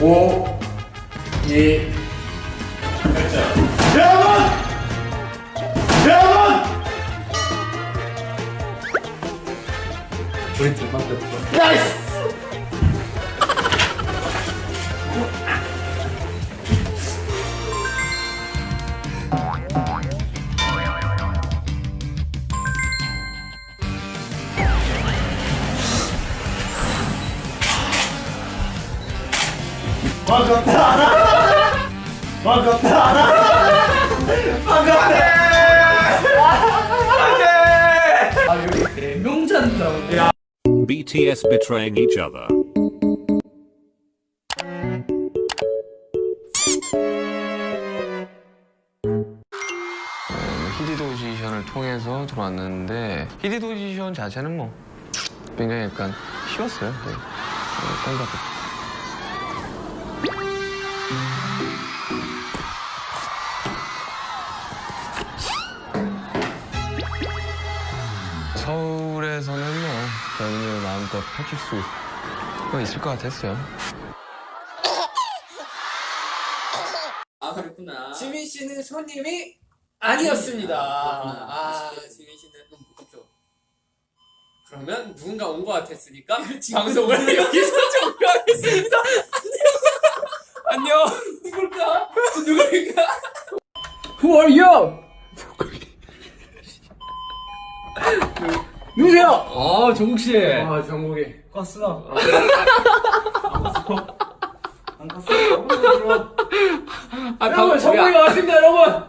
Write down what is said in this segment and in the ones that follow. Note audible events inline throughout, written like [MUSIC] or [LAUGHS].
5 2 여러분! 여러분! 우리 팀만 뺐어 나이스! 반갑다. 반갑다. 반갑다. 아 야. BTS betraying each other. 히디도지션을 통해서 들어왔는데 히디도지션 자체는 뭐 굉장히 약간 쉬웠어요. 네. 네, 마음껏 펼칠 수 있을 것 같았어요. 아 그랬구나. 지민 씨는 손님이 아니었습니다. 그렇구나. 아, 지민 씨는 너무 무겁죠. 그러면 누군가 온 것 같았으니까 방송을 여기서 종료하겠습니다. 안녕. [LAUGHS] 안녕. 누굴까? 저 누굴까? Who are you? 아 정국씨. 아 정국이. 껐어. 아 여러분 방- 정국이가 야, 왔습니다 여러분.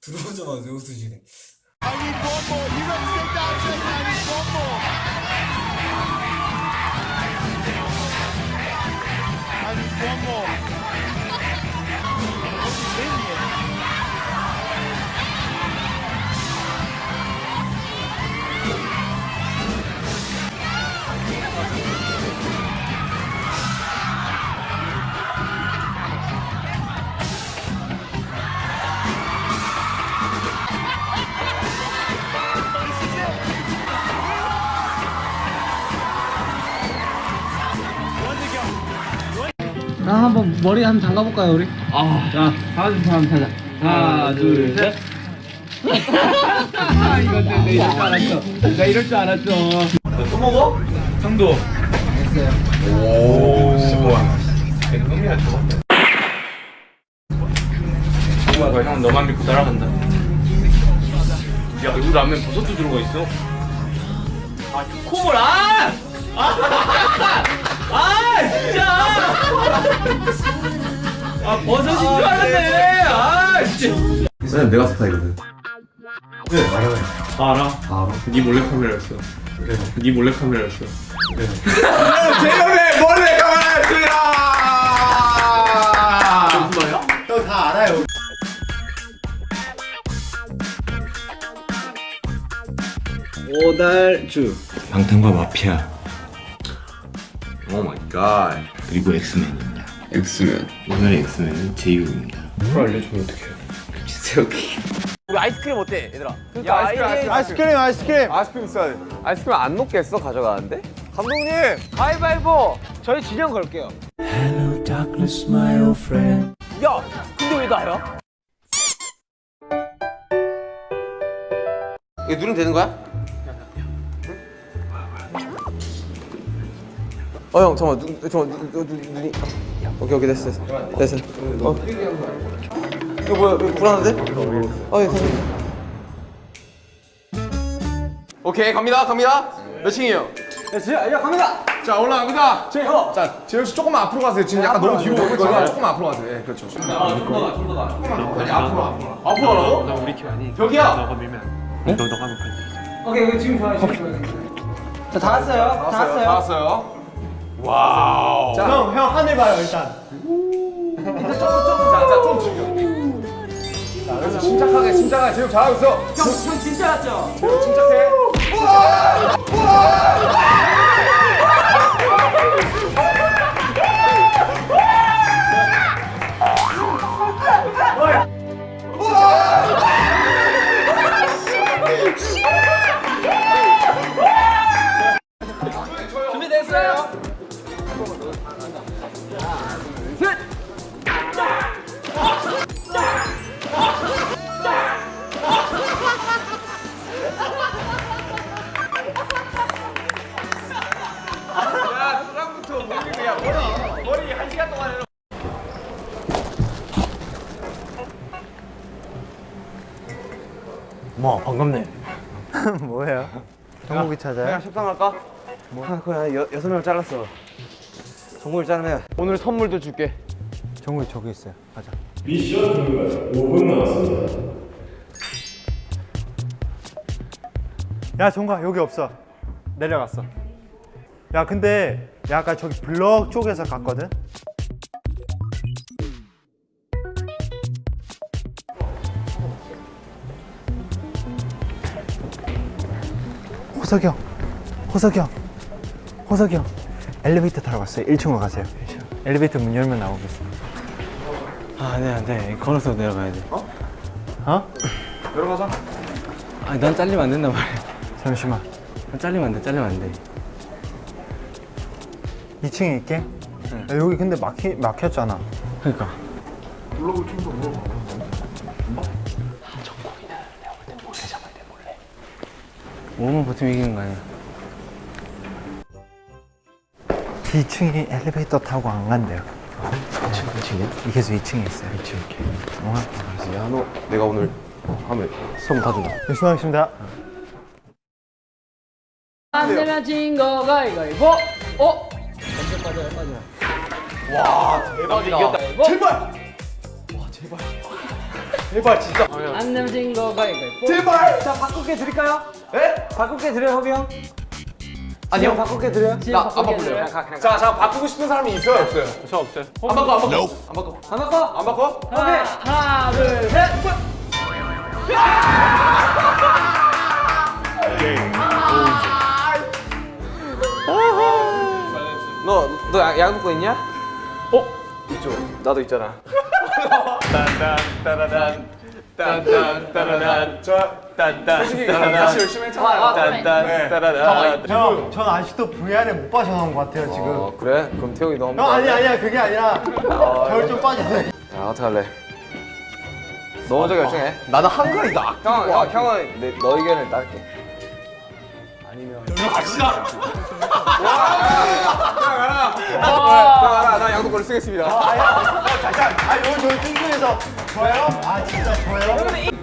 들어오자마자 웃으시네 one more. 아 한번 머리 한번 담가볼까요 우리? 아 자 하나 둘 한번 타자. 하나 둘셋. 이건 내가 이럴 줄 알았어. 내가 이럴 줄 알았어. 또 먹어? 형도. 됐어요. 오 백금이야 저거. 정말 형 너만 믿고 따라간다. 야 이거 라면 버섯도 들어가 있어. 콧물 아! 아! 진짜 [LAUGHS] 아 버섯인 줄 알았네. 아 진짜. 왜냐면 내가 스파이거든. 네 알아요. 다 알아? 다 알아. 네 몰래 카메라였어. 네. 몰래 카메라였어. [LAUGHS] 제놈의 몰래 카메라였습니다. 무슨 말이야? 형다 알아요. 오달주. 방탄과 마피아. Oh my god 그리고 엑스맨입니다. 엑스맨. 오늘의 엑스맨은 제이홉입니다. 그걸 알려주면 어떡해. 우리 아이스크림 어때, 얘들아? 야, 아이스크림, 아이스크림 아이스크림 아이스크림 있어야 돼. 아이스크림 안 녹겠어 가져가는데? 감독님 가위바위보 저희 진영 걸게요. Hello, darkness, my old friend. 야, 근데 왜 나야? 이거 누르면 되는 거야? 어 형 잠깐만. 눈, 잠깐만. 눈, 눈, 눈이. 오케이 오케이. 됐어 됐어. 됐어. 어. 이거 뭐야? 이거 불안한데? 어 예, 잠깐만 오케이 갑니다 갑니다. 몇 층이에요? 야 갑니다. 자 올라갑니다. 제호 자 재혁 씨 조금만 앞으로 가세요. 지금 약간 너무 뒤로 오고 있거든요. 조금만 앞으로 가세요. 예 그렇죠. 앞으로 앞으로 앞으로 가라고? 나 우리 팀 아니. 여기야 너가 밀면. 너 너가 돼. 오케이 지금 좋아요 지금 좋아요 자다 왔어요. 다다 왔어요. 왔어요 와우. 자, 형, 형 하늘 봐요 일단. 자좀좀자좀 죽여. 자, 그래서 침착하게 침착하게 지금 잘하고 있어. 형, 형 진짜 맞죠? 지금 침착해. 우와! 우와! 준비됐어요? 뭐 반갑네. [LAUGHS] 뭐예요? 정국이 찾아요? 그냥 식당할까? 뭐? 아, 그래 여, 여섯 명 잘랐어. 정국이 자르면 오늘 선물도 줄게. 정국이 저기 있어요. 가자. 야 정과 여기 없어 내려갔어 야 근데 야 아까 저기 블럭 쪽에서 갔거든 호석이 형 호석이 형 호석이 형 엘리베이터 타러 갔어요 1층으로 가세요 엘리베이터 문 열면 나오겠어 아, 네, 안 돼. 걸어서 내려가야 돼. 어? 내려가자. 아, 난 잘리면 안 된단 말이야. 잠시만 난 잘리면 안 돼, 잘리면 안 돼. 2층에 있게? 야, 여기 근데 막히, 막혔잖아 그러니까. 오만 버티면 이기는 거 아니야? 2층에 엘리베이터 타고 안 간대요 2층? 2층이야? 이게 2층에 있어요 2층 이렇게 야, 너 내가 오늘 하면 소문 다 준다. 열심히 하겠습니다 안 내면 진거 가위가위보 어? 이겼다. 안 내면 진거 가위가위보 제발 자 바꿀게 드릴까요? 예? 바꿀게 드려요 허비 형? 아니요. 바꿀게 드려요? 나 안 바꿀래요. 자, 자 바꾸고 싶은 사람이 있어요, 없어요? 저 없어요. 안 바꿔, 안 바꿔. 안 바꿔. 안 바꿔? 안 바꿔? 하나, 하나 둘셋 너, 너 야- 야구 먹고 있냐? 어? 있죠. 나도 있잖아. [LAUGHS] 솔직히 다시 열심히 했잖아요. 형, 전 아직도 VR에 못 빠져나온 것 같아요 지금 어, 그래? 그럼 태용이 너 한번. 형 아니 아니야 그게 아니라 저를 좀 빠져서 야, 어떡할래? 너 먼저 결정해. 나는 한글이다. 형, 형, 형은 내, 너 의견을 따를게. 나, 나 양도권을 쓰겠습니다. 잠깐 아 오늘 저희 뜬금에서 저요? 아 진짜 저요?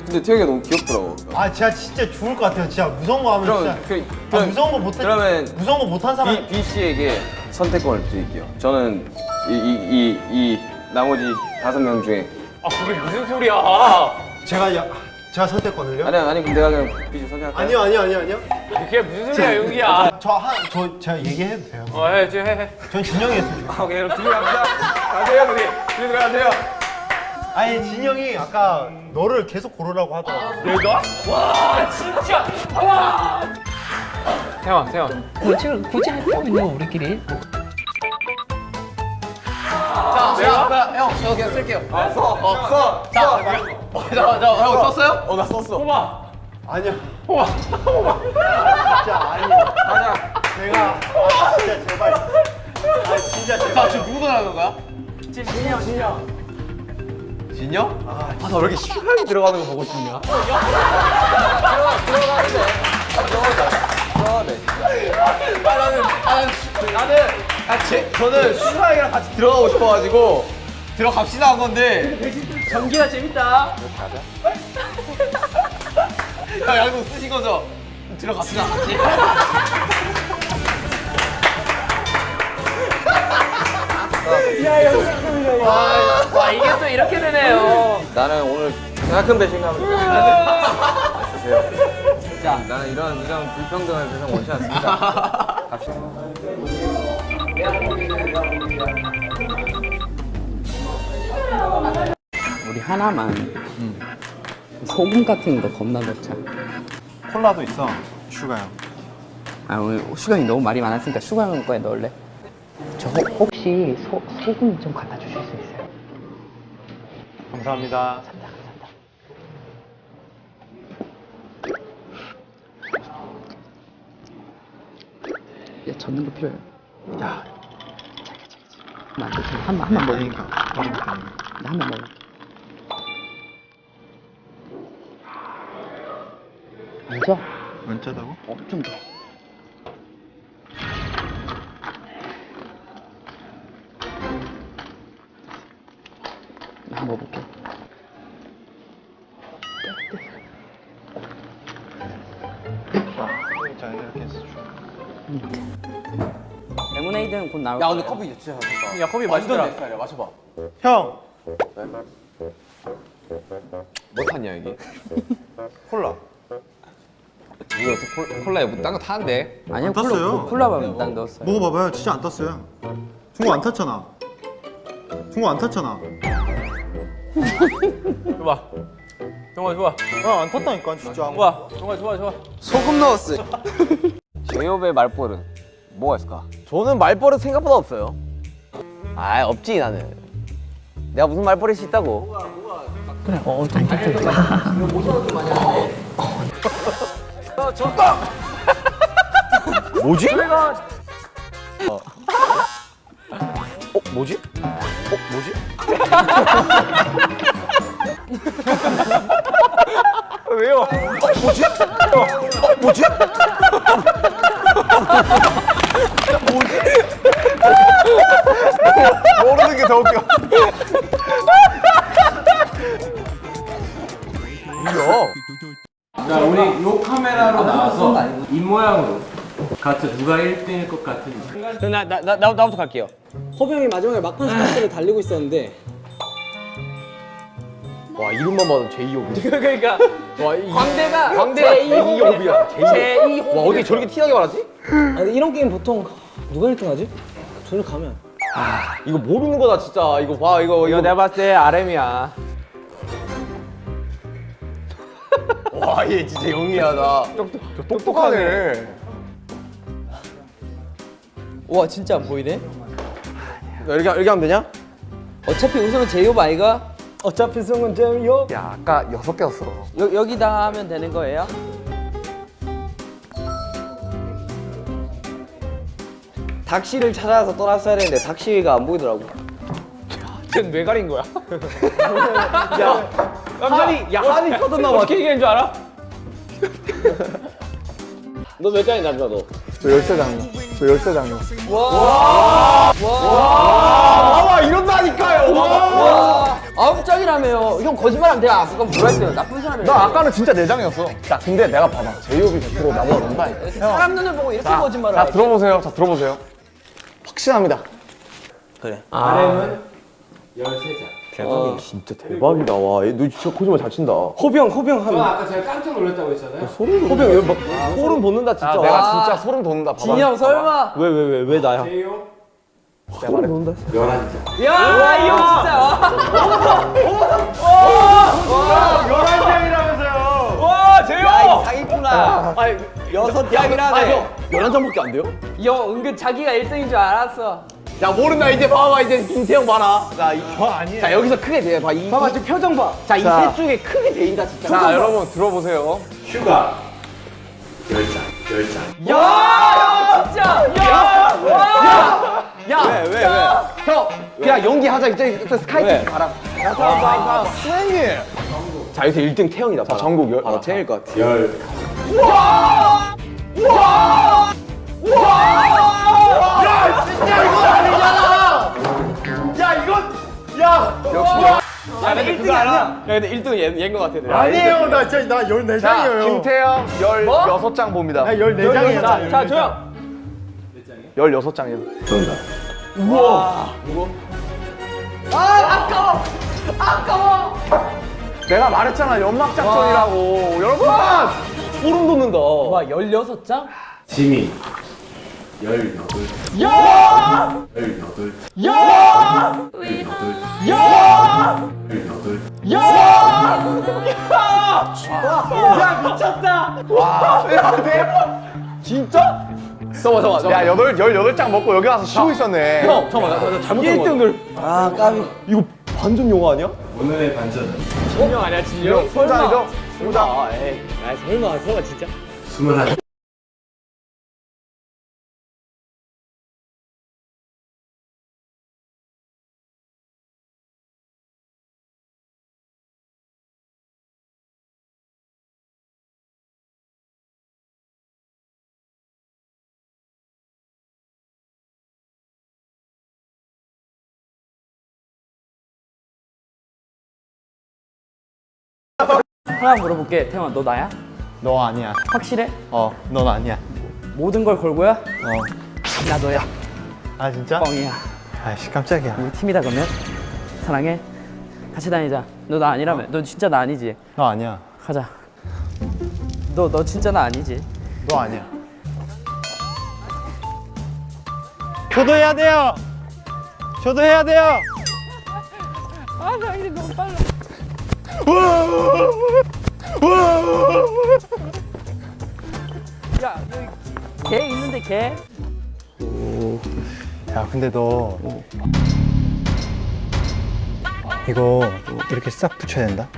근데 태용이가 너무 귀엽더라고. 아 진짜 진짜 죽을 것 같아요 진짜 무서운 거 하면 그럼, 진짜 그, 아, 그럼, 무서운 거 못해 그러면 무서운 거 못한 사람 B, B 씨에게 선택권을 드릴게요. 저는 이, 이, 이, 이 나머지 다섯 명 중에. 아 그게 무슨 소리야? 제가 야, 제가 선택권을요? 아니, 아니, 그럼 내가 그냥 씨 선택할까요? 아니요 아니요 아니요 아니요 그게 무슨 소리야 용기야? 저한저 제가 얘기해도 돼요 어 해, 지금 해, 해. 전 진영이 했으면 좋겠어요 아, 오케이, 그럼 둘이 갑시다. 가세요, 둘이. 둘이 들어가세요. 아니 진영이 아까 너를 계속 고르라고 하더라고 내가? 와 진짜 와. 태원, 태원. 지금 굳이 할 필요 우리끼리? 내가 형, 저 그냥 쓸게요. 아, 써, 어, 써. 자, 자, 자, 형 썼어요? 어, 나 썼어. 뽑아. 아니야 진짜 아니야 가자. 내가 아 진짜 제발 아 진짜 제발 자, 지금 누구 들어가는 거야? 진영 진영 진영? 아, 나왜 이렇게 시간이 들어가는 거 보고 싶냐? 아, 나는, 나는, 나는, 아, 제, 저는 수사이랑 같이 들어가고 싶어가지고 들어갑시다 한 건데. 전기가 재밌다 야, 양도 쓰신 거죠? 들어갑시다. 와 이게 또 이렇게 되네요. 나는 오늘 큰 배신감을 주세요. 자, 나는 이런 이런 불평등을 세상 원치 않습니다. [LAUGHS] 갑시다. 우리 하나만 소금 같은 거 겁나 넣자. 콜라도 있어 슈가요 아 오늘 슈가 형이 너무 말이 많았으니까 슈가 형 거에 넣을래? 저 혹시 소, 소금 좀 갖다 주실 수 있어요? 감사합니다. 야 젓는 거 필요해요 야 한번 한번 한번 먹으니까 나 한번 먹어 안 짜? 안 짜다고? 어, 좀 더. 한번 먹어볼게. 자 이렇게 해서 줘. 레모네이드는 곧 나올 야 거야. 근데 커피 진짜 맛있다. 야, 커피 맛있더라. 내 스타일이야. 마셔봐. 형! 뭐 탔냐 여기? 콜라 이거 어떻게 콜- 콜라에 뭐딴거 타는데? 아니요, 안 땄어요. 콜라, 콜라만 딱 넣었어요. 먹어봐봐요 진짜 안 탔어요 중국 안 탔잖아 중국 안 탔잖아 좋아. 좋아, 좋아. 아안 탔다니까 진짜 좋아, 좋아, 좋아, 좋아. 소금 넣었어. [LAUGHS] 제이홉의 말벌은 뭐가 있을까? 저는 말버릇 생각보다 없어요. 아 없지 나는. 내가 무슨 말버릇이 있다고? 뭐지? 어. 어 뭐지? 어 뭐지? 왜요? 어 뭐지? 어 뭐지? 모르는 게 더 웃겨. 같은 누가 1등일 것 같은지. 나, 나, 나, 나, 나부터 갈게요. 허병이 마지막에 막판 스타트를 달리고 있었는데 와, 이름만 봐도 제이홉이. [LAUGHS] 그러니까 와, 이, 광대가 광대가 제이홉이야. 제이홉. 제이홉. 와, 어떻게 저렇게 티나게 말하지? 아, 근데 이런 게임 보통 누가 1등 하지? 저를 가면 이거 모르는 거다, 진짜. 이거 봐, 이거. 이거 내가 봤을 때 RM이야. 와, 얘 진짜 영리하다. 똑똑하네. 와, 진짜 안 보이네? 이렇게, 이렇게 하면 되냐? 어차피 우승은 제이홉 아이가 어차피 승은 제이홉 야, 아까 여섯 개였어. 여, 여기다 하면 되는 거예요? 닥시를 찾아서 떠났어야 되는데 닥시가 안 보이더라고. 쟤왜 가린 거야? [LAUGHS] 야, 한이, 야, 한이 터졌나 봐. 어떻게 얘기한 줄 알아? [LAUGHS] 너 몇 장이 남자, 너? 저 열쇠장이요 저 열쇠장이요. 아, 이런다니까요. 와, 아홉 장이라며요. 형 거짓말하면 내가 아까 뭐라 했어요? 나쁜 사람이야. 나 아까는 진짜 내장이었어어야 근데 내가 봐봐. 제이홉이 100% 나보다 넘다 사람 눈을 보고 이렇게 거짓말을 자 하지. 들어보세요. 자 들어보세요. 확신합니다 진짜 대박이다. 와, 얘, 너 진짜 거짓말 잘 친다. 허병 허병 하면 아까 제가 깜짝 놀랐다고 했잖아요. 호병 여기 막 소름 돋는다 진짜. 아, 내가 진짜 소름 돋는다 봐봐 진영 설마? 왜 왜 왜 왜 나야? 야, 이형 진짜. 와, 제이홉! 야, 이 사기꾼아. 아니 여섯 장이라네. 열한 장밖에 안 돼요? 이 형 은근 자기가 1등인 줄 알았어. 야 모른다 이제 봐봐 이제 김태형 봐라. 자, 이, 아니에요. 자 여기서 크게 돼. 봐. 이, 봐봐 지금 표정 봐 자, 이 셋 중에 크게 돼인다 진짜. 자 여러분 들어보세요. 야, 진짜. 야, 와. 야, 왜, 왜, 왜? 형, 그냥 연기하자. 이제 스카이트 가라. 선생님 자, 여기서 1등 태형이다. 자, 전국 열- 아, 태형일 것 같아. 야, 근데 1등은 얘, 얘인 것 같아. 아니에요 나 진짜 나 14장이에요. 김태형 16장 봅니다. 나 14장이야 자, 자, 조용! 16장이요. 내가 말했잖아 연막 작전이라고. 여러분. 소름 돋는다. 와, 16장? 지미 18 야! 18 야! 잠깐만 잠깐만 야 8, 18장 먹고 여기 와서 쉬고 있었네. 형 잠깐만 나, 나 잘못 1등을 아 까비. 이거 반전 영화 아니야? 오늘의 반전은 진영 아니야, 진영? 설마. 설마. 아 설마 설마 진짜? 21 하나 물어볼게. 태영아, 너 나야? 너 아니야. 확실해? 어, 넌 아니야. 모든 걸 걸고야? 어. 나 너야. 아 진짜? 뻥이야. 아이씨 깜짝이야. 우리 팀이다 그러면. 사랑해. 같이 다니자. 너 나 아니라며. 너 진짜 나 아니지? 너 아니야. 가자. 너 너 진짜 나 아니지? 너 아니야. 저도 해야 돼요. 저도 해야 돼요. 아, 나 이제 너무 빨라. 야, 여기 개 있는데 개? 야 근데 너 이거 이렇게 싹 붙여야 된다.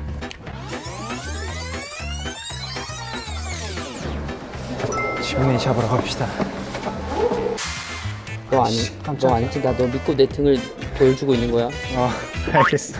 지문이 잡으러 갑시다. 너 아니, 너 아니지? 나 너 믿고 내 등을 보여주고 있는 거야. 어 [LAUGHS] 알겠어.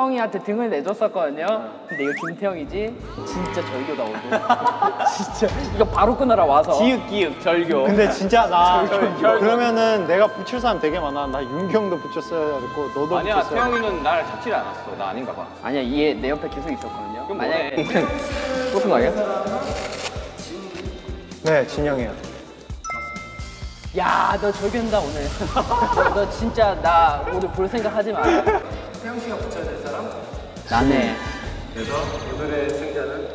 태영이한테 등을 내줬었거든요. 근데 이거 김태형이지? 진짜 절교 나오고. [LAUGHS] 진짜 이거 바로 끊어라 와서. 기읍 기읍 절교. 근데 진짜 나 [LAUGHS] 그러면은 내가 붙일 사람 되게 많아. 나 윤경도 붙였어야 됐고 너도 아니야 붙였어야 태영이는 날 잡질 않았어 나 아닌가 봐 아니야 얘 내 옆에 계속 있었거든요. 그럼 만약에 뭐해 [LAUGHS] 똑같은 거 아니야? 네 진영이야. 야 너 절교한다 오늘. 너, 너 진짜 나 오늘 볼 생각 하지 마. 태영 씨가 붙여야 될 사람? 나네.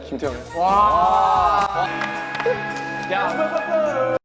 김태형 야.